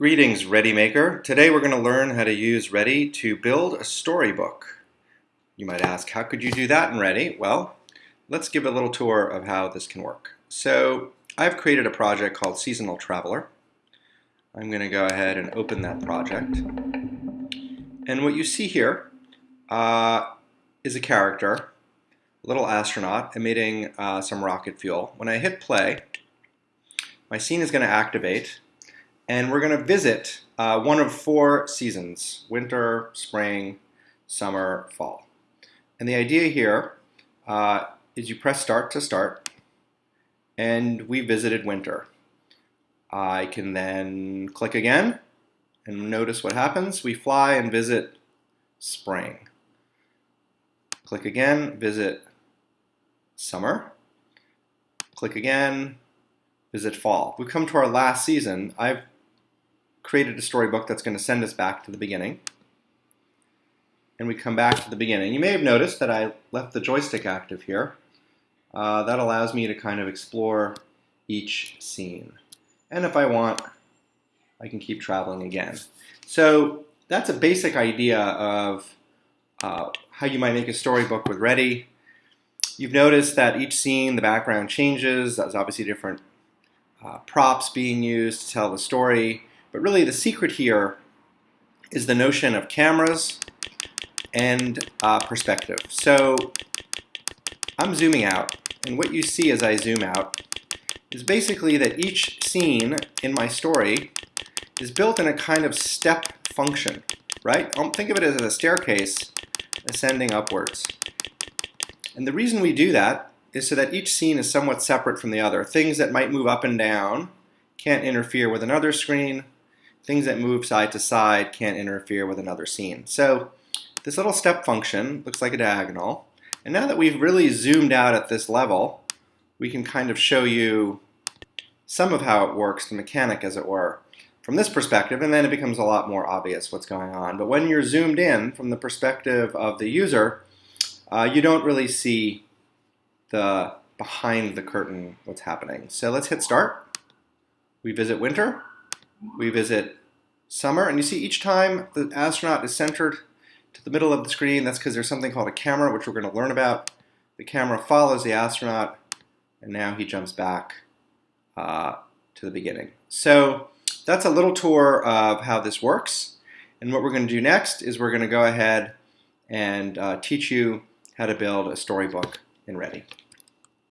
Greetings, ReadyMaker. Today we're going to learn how to use Ready to build a storybook. You might ask, how could you do that in Ready? Well, let's give a little tour of how this can work. So I've created a project called Seasonal Traveler. I'm going to go ahead and open that project. And what you see here uh, is a character, a little astronaut, emitting uh, some rocket fuel. When I hit play, my scene is going to activate and we're going to visit uh, one of four seasons, winter, spring, summer, fall. And the idea here uh, is you press start to start, and we visited winter. I can then click again, and notice what happens. We fly and visit spring. Click again, visit summer. Click again, visit fall. We come to our last season. I've created a storybook that's going to send us back to the beginning. And we come back to the beginning. You may have noticed that I left the joystick active here. Uh, that allows me to kind of explore each scene. And if I want, I can keep traveling again. So that's a basic idea of uh, how you might make a storybook with Ready. You've noticed that each scene, the background changes. There's obviously different uh, props being used to tell the story. But really the secret here is the notion of cameras and uh, perspective. So I'm zooming out, and what you see as I zoom out is basically that each scene in my story is built in a kind of step function, right? Um, think of it as a staircase ascending upwards. And the reason we do that is so that each scene is somewhat separate from the other. Things that might move up and down can't interfere with another screen, things that move side to side can't interfere with another scene. So this little step function looks like a diagonal. And now that we've really zoomed out at this level, we can kind of show you some of how it works, the mechanic as it were, from this perspective, and then it becomes a lot more obvious what's going on. But when you're zoomed in from the perspective of the user, uh, you don't really see the behind the curtain what's happening. So let's hit start. We visit winter we visit summer, and you see each time the astronaut is centered to the middle of the screen, that's because there's something called a camera, which we're going to learn about. The camera follows the astronaut, and now he jumps back uh, to the beginning. So that's a little tour of how this works. And what we're going to do next is we're going to go ahead and uh, teach you how to build a storybook in Ready.